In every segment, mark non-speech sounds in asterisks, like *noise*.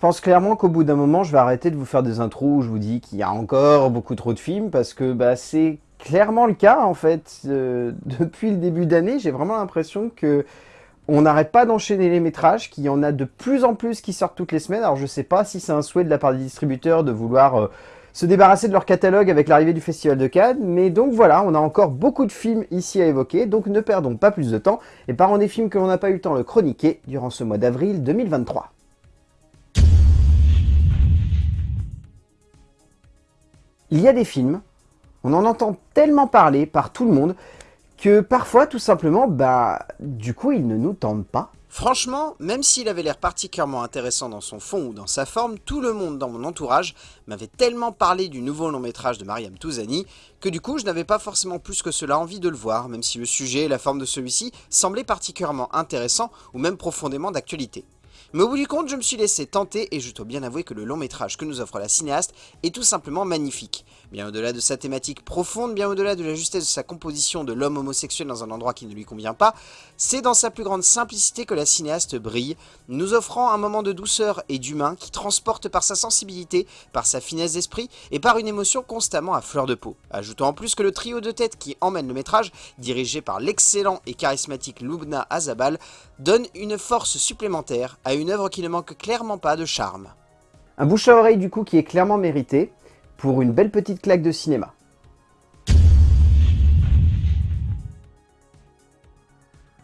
pense clairement qu'au bout d'un moment, je vais arrêter de vous faire des intros où je vous dis qu'il y a encore beaucoup trop de films, parce que bah, c'est clairement le cas, en fait. Euh, *laughs* depuis le début d'année, j'ai vraiment l'impression que on n'arrête pas d'enchaîner les métrages, qu'il y en a de plus en plus qui sortent toutes les semaines. Alors je sais pas si c'est un souhait de la part des distributeurs de vouloir euh, se débarrasser de leur catalogue avec l'arrivée du Festival de Cannes, mais donc voilà, on a encore beaucoup de films ici à évoquer, donc ne perdons pas plus de temps, et parlons des films que l'on n'a pas eu le temps de chroniquer durant ce mois d'avril 2023. Il y a des films, on en entend tellement parler par tout le monde, que parfois, tout simplement, bah, du coup, ils ne nous tentent pas. Franchement, même s'il avait l'air particulièrement intéressant dans son fond ou dans sa forme, tout le monde dans mon entourage m'avait tellement parlé du nouveau long métrage de Mariam Touzani que du coup je n'avais pas forcément plus que cela envie de le voir, même si le sujet et la forme de celui-ci semblaient particulièrement intéressants ou même profondément d'actualité. Mais au bout du compte, je me suis laissé tenter et je dois bien avouer que le long métrage que nous offre la cinéaste est tout simplement magnifique. Bien au-delà de sa thématique profonde, bien au-delà de la justesse de sa composition de l'homme homosexuel dans un endroit qui ne lui convient pas, c'est dans sa plus grande simplicité que la cinéaste brille, nous offrant un moment de douceur et d'humain qui transporte par sa sensibilité, par sa finesse d'esprit et par une émotion constamment à fleur de peau. Ajoutons en plus que le trio de tête qui emmène le métrage, dirigé par l'excellent et charismatique Lubna Azabal, donne une force supplémentaire à une œuvre qui ne manque clairement pas de charme. Un bouche à oreille du coup qui est clairement mérité, pour une belle petite claque de cinéma.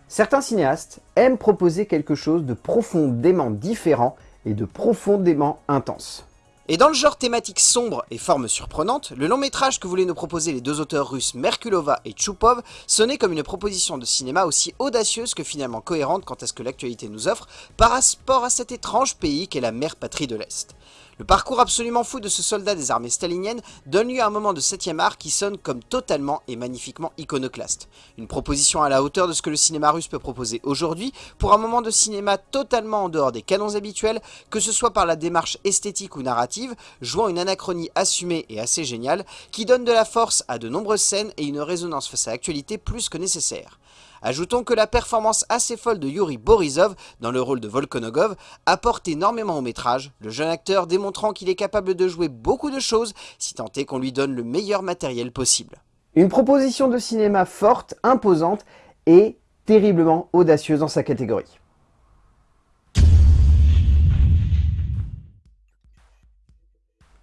Certains cinéastes aiment proposer quelque chose de profondément différent et de profondément intense. Et dans le genre thématique sombre et forme surprenante, le long métrage que voulaient nous proposer les deux auteurs russes Merkulova et Chupov sonnait comme une proposition de cinéma aussi audacieuse que finalement cohérente quant à ce que l'actualité nous offre par rapport à cet étrange pays qu'est la mère patrie de l'Est. Le parcours absolument fou de ce soldat des armées staliniennes donne lieu à un moment de 7ème art qui sonne comme totalement et magnifiquement iconoclaste. Une proposition à la hauteur de ce que le cinéma russe peut proposer aujourd'hui pour un moment de cinéma totalement en dehors des canons habituels, que ce soit par la démarche esthétique ou narrative, jouant une anachronie assumée et assez géniale, qui donne de la force à de nombreuses scènes et une résonance face à l'actualité plus que nécessaire. Ajoutons que la performance assez folle de Yuri Borisov dans le rôle de Volkonogov apporte énormément au métrage, le jeune acteur démontrant qu'il est capable de jouer beaucoup de choses si tant est qu'on lui donne le meilleur matériel possible. Une proposition de cinéma forte, imposante et terriblement audacieuse dans sa catégorie.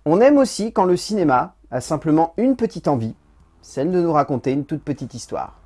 On aime aussi quand le cinéma a simplement une petite envie, celle de nous raconter une toute petite histoire.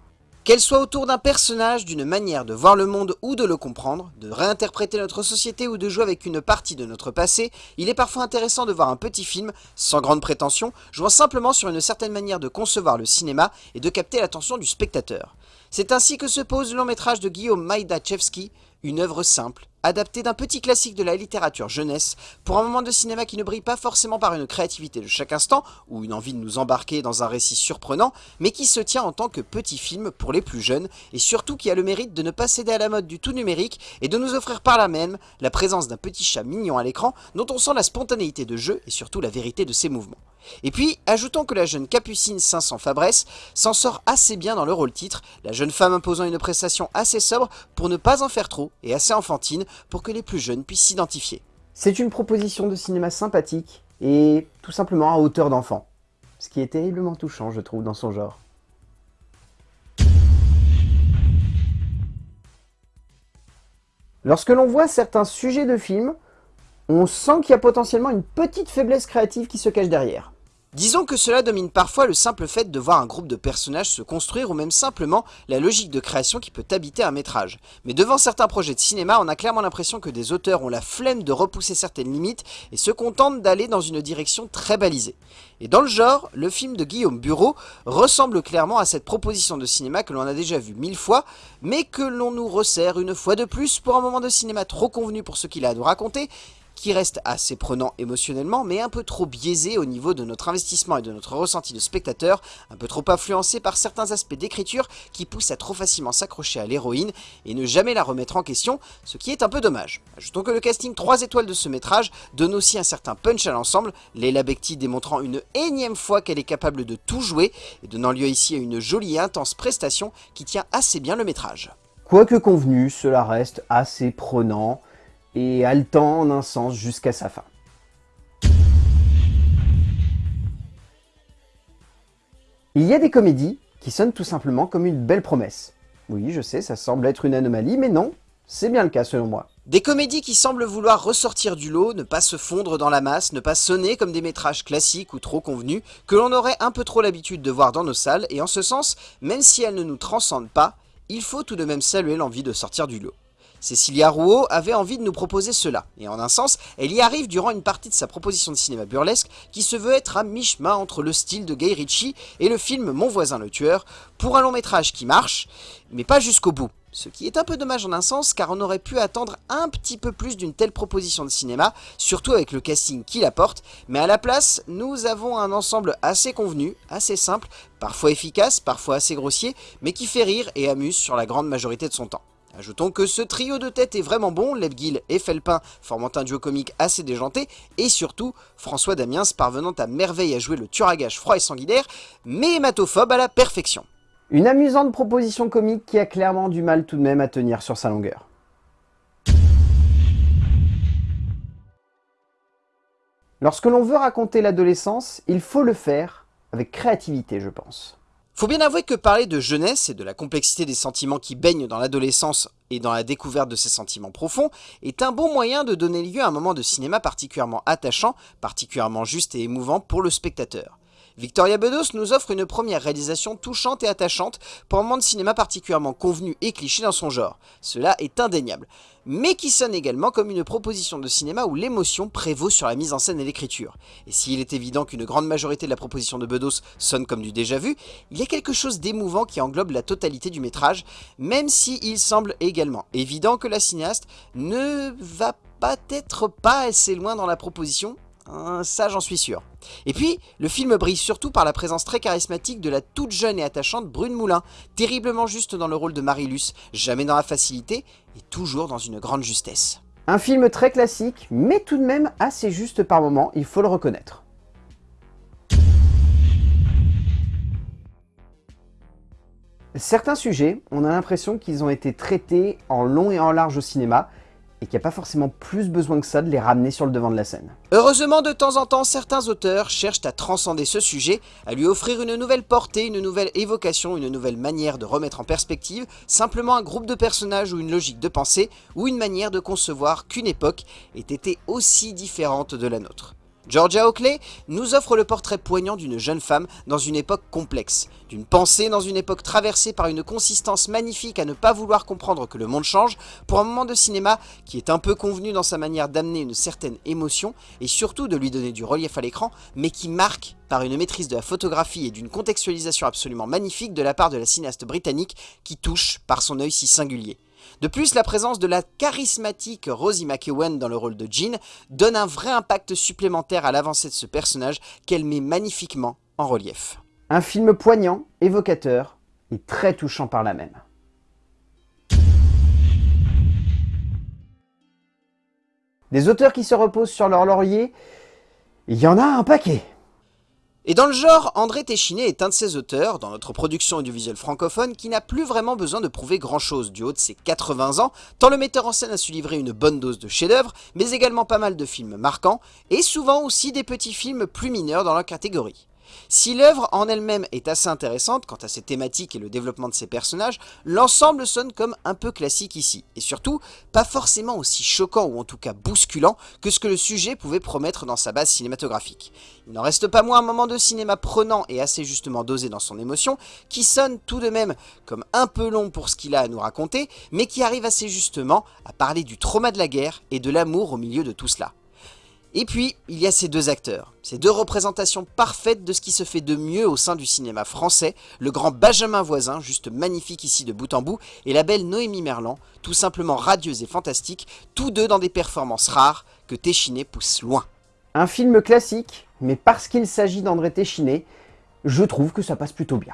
Qu'elle soit autour d'un personnage, d'une manière de voir le monde ou de le comprendre, de réinterpréter notre société ou de jouer avec une partie de notre passé, il est parfois intéressant de voir un petit film, sans grande prétention, jouant simplement sur une certaine manière de concevoir le cinéma et de capter l'attention du spectateur. C'est ainsi que se pose le long métrage de Guillaume Maïdachevski, une œuvre simple, adaptée d'un petit classique de la littérature jeunesse, pour un moment de cinéma qui ne brille pas forcément par une créativité de chaque instant, ou une envie de nous embarquer dans un récit surprenant, mais qui se tient en tant que petit film pour les plus jeunes, et surtout qui a le mérite de ne pas céder à la mode du tout numérique, et de nous offrir par là même la présence d'un petit chat mignon à l'écran, dont on sent la spontanéité de jeu et surtout la vérité de ses mouvements. Et puis, ajoutons que la jeune Capucine 500 Fabresse s'en sort assez bien dans le rôle titre, la jeune femme imposant une prestation assez sobre pour ne pas en faire trop et assez enfantine pour que les plus jeunes puissent s'identifier. C'est une proposition de cinéma sympathique et tout simplement à hauteur d'enfant. Ce qui est terriblement touchant, je trouve, dans son genre. Lorsque l'on voit certains sujets de films, on sent qu'il y a potentiellement une petite faiblesse créative qui se cache derrière. Disons que cela domine parfois le simple fait de voir un groupe de personnages se construire ou même simplement la logique de création qui peut habiter un métrage. Mais devant certains projets de cinéma, on a clairement l'impression que des auteurs ont la flemme de repousser certaines limites et se contentent d'aller dans une direction très balisée. Et dans le genre, le film de Guillaume Bureau ressemble clairement à cette proposition de cinéma que l'on a déjà vu mille fois, mais que l'on nous resserre une fois de plus pour un moment de cinéma trop convenu pour ce qu'il a à nous raconter, qui reste assez prenant émotionnellement, mais un peu trop biaisé au niveau de notre investissement et de notre ressenti de spectateur, un peu trop influencé par certains aspects d'écriture qui poussent à trop facilement s'accrocher à l'héroïne et ne jamais la remettre en question, ce qui est un peu dommage. Ajoutons que le casting 3 étoiles de ce métrage donne aussi un certain punch à l'ensemble, Leila Bekti démontrant une énième fois qu'elle est capable de tout jouer et donnant lieu ici à une jolie et intense prestation qui tient assez bien le métrage. Quoique convenu, cela reste assez prenant et haletant en un sens jusqu'à sa fin. Il y a des comédies qui sonnent tout simplement comme une belle promesse. Oui, je sais, ça semble être une anomalie, mais non, c'est bien le cas selon moi. Des comédies qui semblent vouloir ressortir du lot, ne pas se fondre dans la masse, ne pas sonner comme des métrages classiques ou trop convenus, que l'on aurait un peu trop l'habitude de voir dans nos salles, et en ce sens, même si elles ne nous transcendent pas, il faut tout de même saluer l'envie de sortir du lot. Cécilia Rouault avait envie de nous proposer cela, et en un sens, elle y arrive durant une partie de sa proposition de cinéma burlesque qui se veut être à mi-chemin entre le style de Guy Ritchie et le film Mon voisin le tueur, pour un long métrage qui marche, mais pas jusqu'au bout. Ce qui est un peu dommage en un sens, car on aurait pu attendre un petit peu plus d'une telle proposition de cinéma, surtout avec le casting qu'il apporte, mais à la place, nous avons un ensemble assez convenu, assez simple, parfois efficace, parfois assez grossier, mais qui fait rire et amuse sur la grande majorité de son temps. Ajoutons que ce trio de tête est vraiment bon, Lebguil et Felpin formant un duo comique assez déjanté, et surtout François Damiens parvenant à merveille à jouer le tueur à gage froid et sanguinaire, mais hématophobe à la perfection. Une amusante proposition comique qui a clairement du mal tout de même à tenir sur sa longueur. Lorsque l'on veut raconter l'adolescence, il faut le faire avec créativité, je pense. Faut bien avouer que parler de jeunesse et de la complexité des sentiments qui baignent dans l'adolescence et dans la découverte de ces sentiments profonds est un bon moyen de donner lieu à un moment de cinéma particulièrement attachant, particulièrement juste et émouvant pour le spectateur. Victoria Bedos nous offre une première réalisation touchante et attachante pour un moment de cinéma particulièrement convenu et cliché dans son genre. Cela est indéniable. Mais qui sonne également comme une proposition de cinéma où l'émotion prévaut sur la mise en scène et l'écriture. Et s'il est évident qu'une grande majorité de la proposition de Bedos sonne comme du déjà vu, il y a quelque chose d'émouvant qui englobe la totalité du métrage, même s'il semble également évident que la cinéaste ne va peut-être pas assez loin dans la proposition, Hein, ça, j'en suis sûr. Et puis, le film brille surtout par la présence très charismatique de la toute jeune et attachante Brune Moulin, terriblement juste dans le rôle de Marilus, jamais dans la facilité, et toujours dans une grande justesse. Un film très classique, mais tout de même assez juste par moments, il faut le reconnaître. Certains sujets, on a l'impression qu'ils ont été traités en long et en large au cinéma, et qu'il n'y a pas forcément plus besoin que ça de les ramener sur le devant de la scène. Heureusement, de temps en temps, certains auteurs cherchent à transcender ce sujet, à lui offrir une nouvelle portée, une nouvelle évocation, une nouvelle manière de remettre en perspective simplement un groupe de personnages ou une logique de pensée, ou une manière de concevoir qu'une époque ait été aussi différente de la nôtre. Georgia Oakley nous offre le portrait poignant d'une jeune femme dans une époque complexe, d'une pensée dans une époque traversée par une consistance magnifique à ne pas vouloir comprendre que le monde change, pour un moment de cinéma qui est un peu convenu dans sa manière d'amener une certaine émotion et surtout de lui donner du relief à l'écran, mais qui marque par une maîtrise de la photographie et d'une contextualisation absolument magnifique de la part de la cinéaste britannique qui touche par son œil si singulier. De plus, la présence de la charismatique Rosie McEwen dans le rôle de Jean donne un vrai impact supplémentaire à l'avancée de ce personnage qu'elle met magnifiquement en relief. Un film poignant, évocateur et très touchant par la même. Des auteurs qui se reposent sur leur laurier, il y en a un paquet et dans le genre, André Téchiné est un de ces auteurs, dans notre production audiovisuelle francophone, qui n'a plus vraiment besoin de prouver grand chose du haut de ses 80 ans, tant le metteur en scène a su livrer une bonne dose de chefs-d'œuvre, mais également pas mal de films marquants, et souvent aussi des petits films plus mineurs dans leur catégorie. Si l'œuvre en elle-même est assez intéressante quant à ses thématiques et le développement de ses personnages, l'ensemble sonne comme un peu classique ici, et surtout pas forcément aussi choquant ou en tout cas bousculant que ce que le sujet pouvait promettre dans sa base cinématographique. Il n'en reste pas moins un moment de cinéma prenant et assez justement dosé dans son émotion, qui sonne tout de même comme un peu long pour ce qu'il a à nous raconter, mais qui arrive assez justement à parler du trauma de la guerre et de l'amour au milieu de tout cela. Et puis, il y a ces deux acteurs, ces deux représentations parfaites de ce qui se fait de mieux au sein du cinéma français, le grand Benjamin Voisin, juste magnifique ici de bout en bout, et la belle Noémie Merlan, tout simplement radieuse et fantastique, tous deux dans des performances rares que Téchiné pousse loin. Un film classique, mais parce qu'il s'agit d'André Téchiné, je trouve que ça passe plutôt bien.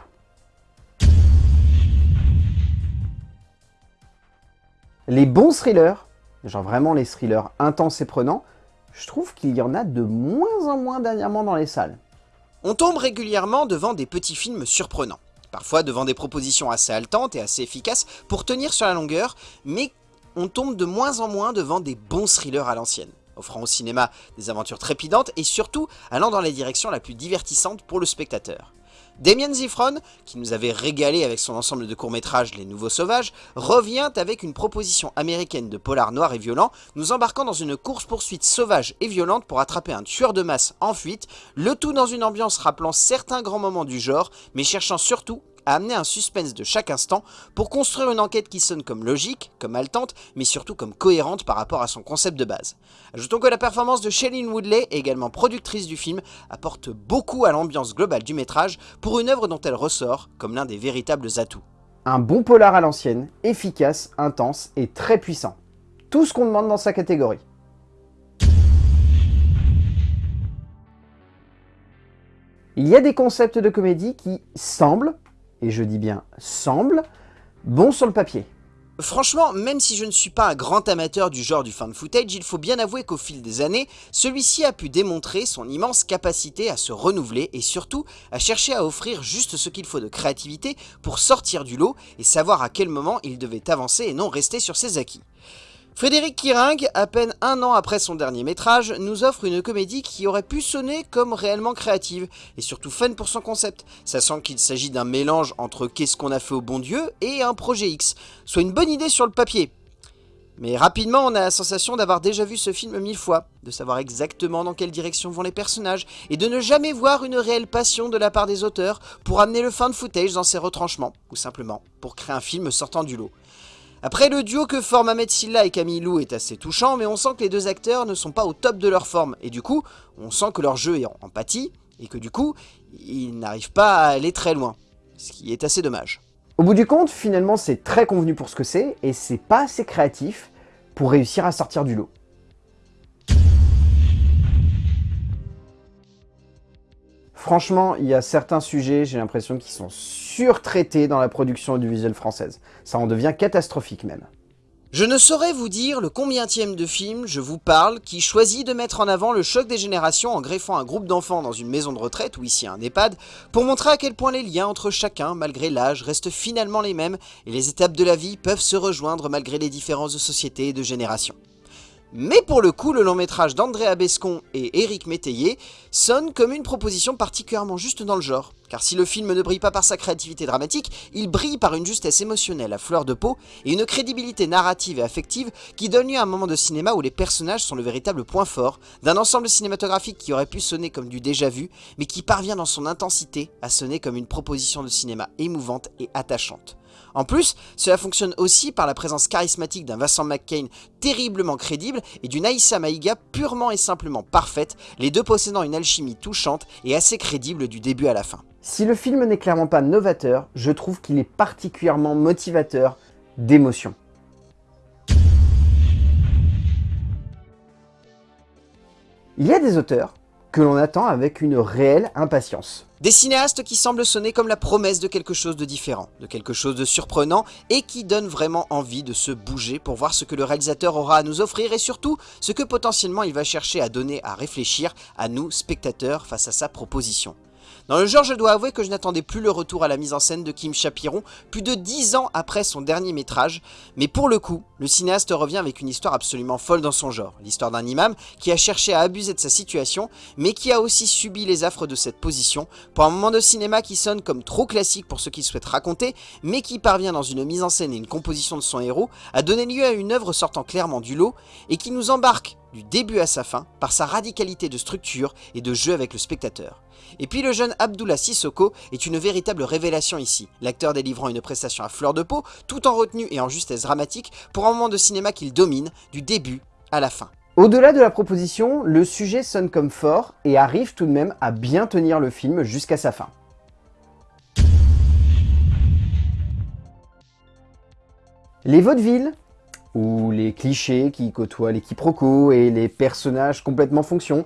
Les bons thrillers, genre vraiment les thrillers intenses et prenants, je trouve qu'il y en a de moins en moins dernièrement dans les salles. On tombe régulièrement devant des petits films surprenants, parfois devant des propositions assez haletantes et assez efficaces pour tenir sur la longueur, mais on tombe de moins en moins devant des bons thrillers à l'ancienne, offrant au cinéma des aventures trépidantes et surtout allant dans la direction la plus divertissante pour le spectateur. Damien Zifron, qui nous avait régalé avec son ensemble de courts-métrages Les Nouveaux Sauvages, revient avec une proposition américaine de polar noir et violent, nous embarquant dans une course-poursuite sauvage et violente pour attraper un tueur de masse en fuite, le tout dans une ambiance rappelant certains grands moments du genre, mais cherchant surtout à amener un suspense de chaque instant pour construire une enquête qui sonne comme logique, comme haletante, mais surtout comme cohérente par rapport à son concept de base. Ajoutons que la performance de Shailene Woodley, également productrice du film, apporte beaucoup à l'ambiance globale du métrage pour une œuvre dont elle ressort comme l'un des véritables atouts. Un bon polar à l'ancienne, efficace, intense et très puissant. Tout ce qu'on demande dans sa catégorie. Il y a des concepts de comédie qui semblent, et je dis bien semble, bon sur le papier. Franchement, même si je ne suis pas un grand amateur du genre du fan footage, il faut bien avouer qu'au fil des années, celui-ci a pu démontrer son immense capacité à se renouveler et surtout à chercher à offrir juste ce qu'il faut de créativité pour sortir du lot et savoir à quel moment il devait avancer et non rester sur ses acquis. Frédéric Kiring, à peine un an après son dernier métrage, nous offre une comédie qui aurait pu sonner comme réellement créative, et surtout fun pour son concept, sachant qu'il s'agit d'un mélange entre Qu'est-ce qu'on a fait au bon Dieu et un projet X, soit une bonne idée sur le papier. Mais rapidement, on a la sensation d'avoir déjà vu ce film mille fois, de savoir exactement dans quelle direction vont les personnages, et de ne jamais voir une réelle passion de la part des auteurs pour amener le fan footage dans ses retranchements, ou simplement pour créer un film sortant du lot. Après, le duo que forment Ahmed Silla et Camille Lou est assez touchant, mais on sent que les deux acteurs ne sont pas au top de leur forme, et du coup, on sent que leur jeu est en empathie, et que du coup, ils n'arrivent pas à aller très loin, ce qui est assez dommage. Au bout du compte, finalement, c'est très convenu pour ce que c'est, et c'est pas assez créatif pour réussir à sortir du lot. Franchement, il y a certains sujets, j'ai l'impression, qui sont surtraités dans la production audiovisuelle française. Ça en devient catastrophique même. Je ne saurais vous dire le combientième de film je vous parle qui choisit de mettre en avant le choc des générations en greffant un groupe d'enfants dans une maison de retraite ou ici un EHPAD pour montrer à quel point les liens entre chacun, malgré l'âge, restent finalement les mêmes et les étapes de la vie peuvent se rejoindre malgré les différences de société et de génération. Mais pour le coup, le long métrage d'Andrea Bescon et Éric Métayer sonne comme une proposition particulièrement juste dans le genre. Car si le film ne brille pas par sa créativité dramatique, il brille par une justesse émotionnelle à fleur de peau et une crédibilité narrative et affective qui donne lieu à un moment de cinéma où les personnages sont le véritable point fort d'un ensemble cinématographique qui aurait pu sonner comme du déjà vu, mais qui parvient dans son intensité à sonner comme une proposition de cinéma émouvante et attachante. En plus, cela fonctionne aussi par la présence charismatique d'un Vincent McCain terriblement crédible et d'une Aïssa Maïga purement et simplement parfaite, les deux possédant une alchimie touchante et assez crédible du début à la fin. Si le film n'est clairement pas novateur, je trouve qu'il est particulièrement motivateur d'émotion. Il y a des auteurs que l'on attend avec une réelle impatience. Des cinéastes qui semblent sonner comme la promesse de quelque chose de différent, de quelque chose de surprenant et qui donnent vraiment envie de se bouger pour voir ce que le réalisateur aura à nous offrir et surtout ce que potentiellement il va chercher à donner à réfléchir à nous, spectateurs, face à sa proposition. Dans le genre, je dois avouer que je n'attendais plus le retour à la mise en scène de Kim Chapiron, plus de 10 ans après son dernier métrage, mais pour le coup, le cinéaste revient avec une histoire absolument folle dans son genre, l'histoire d'un imam qui a cherché à abuser de sa situation, mais qui a aussi subi les affres de cette position, pour un moment de cinéma qui sonne comme trop classique pour ce qu'il souhaite raconter, mais qui parvient dans une mise en scène et une composition de son héros à donner lieu à une œuvre sortant clairement du lot, et qui nous embarque du début à sa fin par sa radicalité de structure et de jeu avec le spectateur. Et puis le jeune Abdullah Sissoko est une véritable révélation ici, l'acteur délivrant une prestation à fleur de peau, tout en retenue et en justesse dramatique, pour un moment de cinéma qu'il domine, du début à la fin. Au-delà de la proposition, le sujet sonne comme fort et arrive tout de même à bien tenir le film jusqu'à sa fin. Les vaudevilles, ou les clichés qui côtoient les quiproquos et les personnages complètement fonction,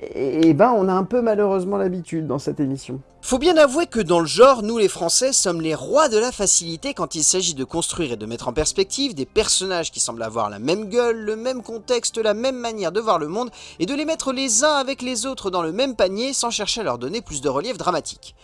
et, ben on a un peu malheureusement l'habitude dans cette émission. Faut bien avouer que dans le genre, nous les Français sommes les rois de la facilité quand il s'agit de construire et de mettre en perspective des personnages qui semblent avoir la même gueule, le même contexte, la même manière de voir le monde, et de les mettre les uns avec les autres dans le même panier sans chercher à leur donner plus de relief dramatique.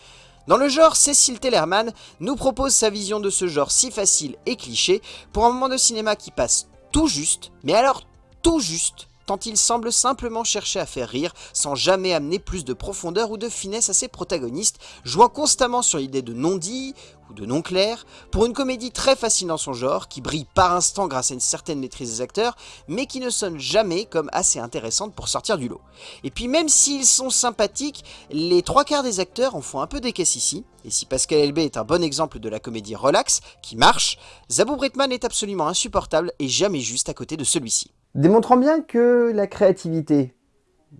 Dans le genre, Cécile Tellerman nous propose sa vision de ce genre si facile et cliché pour un moment de cinéma qui passe tout juste, mais alors tout juste, tant il semble simplement chercher à faire rire, sans jamais amener plus de profondeur ou de finesse à ses protagonistes, jouant constamment sur l'idée de non-dit ou de non clair, pour une comédie très facile dans son genre, qui brille par instant grâce à une certaine maîtrise des acteurs, mais qui ne sonne jamais comme assez intéressante pour sortir du lot. Et puis même s'ils sont sympathiques, les trois quarts des acteurs en font un peu des caisses ici, et si Pascal Elbé est un bon exemple de la comédie relax, qui marche, Zabou Britman est absolument insupportable et jamais juste à côté de celui-ci démontrant bien que la créativité,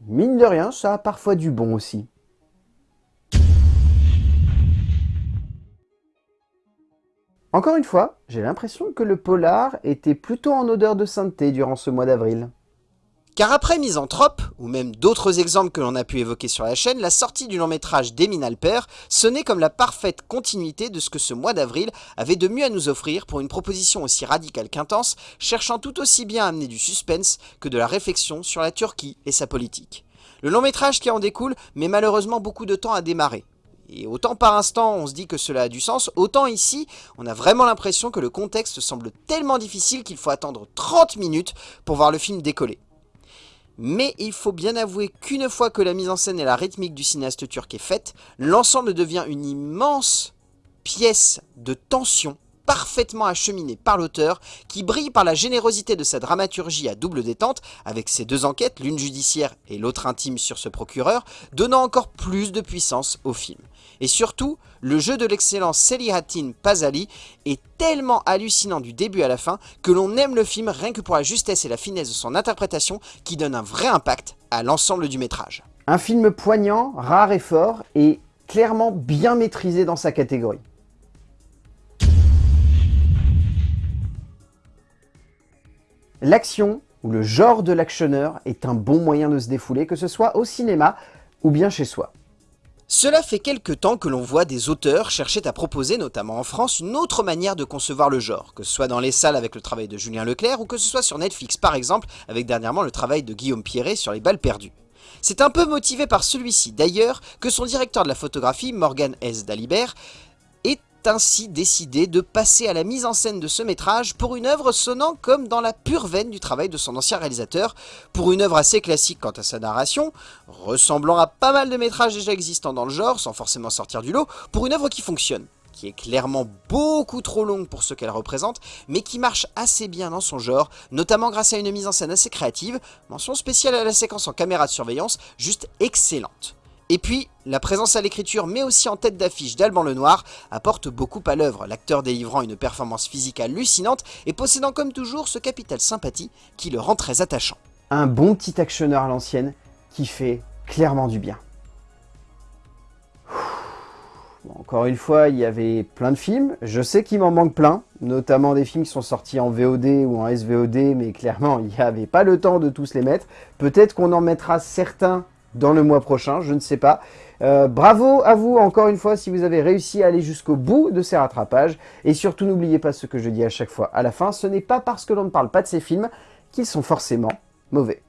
mine de rien, ça a parfois du bon aussi. Encore une fois, j'ai l'impression que le polar était plutôt en odeur de sainteté durant ce mois d'avril. Car après Misanthrope, ou même d'autres exemples que l'on a pu évoquer sur la chaîne, la sortie du long métrage d'Emin Alper sonnait comme la parfaite continuité de ce que ce mois d'avril avait de mieux à nous offrir pour une proposition aussi radicale qu'intense, cherchant tout aussi bien à amener du suspense que de la réflexion sur la Turquie et sa politique. Le long métrage qui en découle met malheureusement beaucoup de temps à démarrer. Et autant par instant on se dit que cela a du sens, autant ici on a vraiment l'impression que le contexte semble tellement difficile qu'il faut attendre 30 minutes pour voir le film décoller. Mais il faut bien avouer qu'une fois que la mise en scène et la rythmique du cinéaste turc est faite, l'ensemble devient une immense pièce de tension parfaitement acheminée par l'auteur, qui brille par la générosité de sa dramaturgie à double détente, avec ses deux enquêtes, l'une judiciaire et l'autre intime sur ce procureur, donnant encore plus de puissance au film. Et surtout, le jeu de l'excellent Selihatin Pazali est tellement hallucinant du début à la fin que l'on aime le film rien que pour la justesse et la finesse de son interprétation qui donne un vrai impact à l'ensemble du métrage. Un film poignant, rare et fort, et clairement bien maîtrisé dans sa catégorie. L'action, ou le genre de l'actionneur, est un bon moyen de se défouler, que ce soit au cinéma ou bien chez soi. Cela fait quelque temps que l'on voit des auteurs chercher à proposer, notamment en France, une autre manière de concevoir le genre, que ce soit dans les salles avec le travail de Julien Leclerc, ou que ce soit sur Netflix par exemple, avec dernièrement le travail de Guillaume Pierret sur les balles perdues. C'est un peu motivé par celui-ci d'ailleurs que son directeur de la photographie, Morgan S. Dalibert, ainsi décidé de passer à la mise en scène de ce métrage pour une œuvre sonnant comme dans la pure veine du travail de son ancien réalisateur, pour une œuvre assez classique quant à sa narration, ressemblant à pas mal de métrages déjà existants dans le genre, sans forcément sortir du lot, pour une œuvre qui fonctionne qui est clairement beaucoup trop longue pour ce qu'elle représente, mais qui marche assez bien dans son genre, notamment grâce à une mise en scène assez créative, mention spéciale à la séquence en caméra de surveillance, juste excellente. Et puis, la présence à l'écriture, mais aussi en tête d'affiche d'Alban Lenoir, apporte beaucoup à l'œuvre, l'acteur délivrant une performance physique hallucinante et possédant comme toujours ce capital sympathie qui le rend très attachant. Un bon petit actionneur à l'ancienne qui fait clairement du bien. encore une fois, il y avait plein de films. Je sais qu'il m'en manque plein, notamment des films qui sont sortis en VOD ou en SVOD, mais clairement, il n'y avait pas le temps de tous les mettre. Peut-être qu'on en mettra certains dans le mois prochain, je ne sais pas. Euh, bravo à vous encore une fois si vous avez réussi à aller jusqu'au bout de ces rattrapages. Et surtout n'oubliez pas ce que je dis à chaque fois à la fin, ce n'est pas parce que l'on ne parle pas de ces films qu'ils sont forcément mauvais.